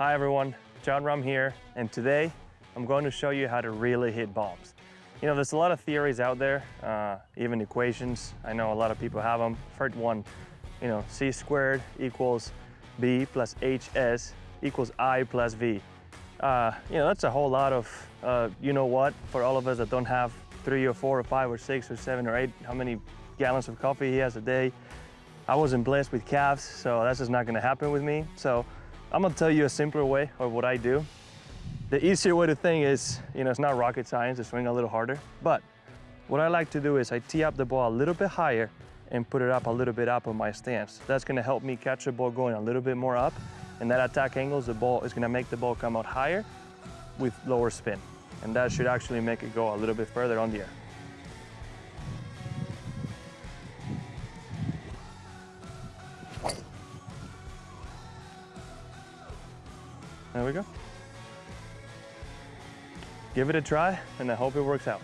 Hi everyone, Jon Rahm here, and today I'm going to show you how to really hit bombs. You know, there's a lot of theories out there, uh, even equations. I know a lot of people have them. First one, you know, c squared equals b plus hs equals i plus v. Uh, you know, that's a whole lot of, uh, you know what, for all of us that don't have three or four or five or six or seven or eight, how many gallons of coffee he has a day. I wasn't blessed with calves, so that's just not gonna happen with me. So I'm gonna tell you a simpler way of what I do. The easier way to think is, you know, it's not rocket science to swing a little harder, but what I like to do is I tee up the ball a little bit higher and put it up a little bit up on my stance. That's gonna help me catch the ball going a little bit more up, and that attack angles the ball is gonna make the ball come out higher with lower spin. And that should actually make it go a little bit further on the air. There we go. Give it a try, and I hope it works out.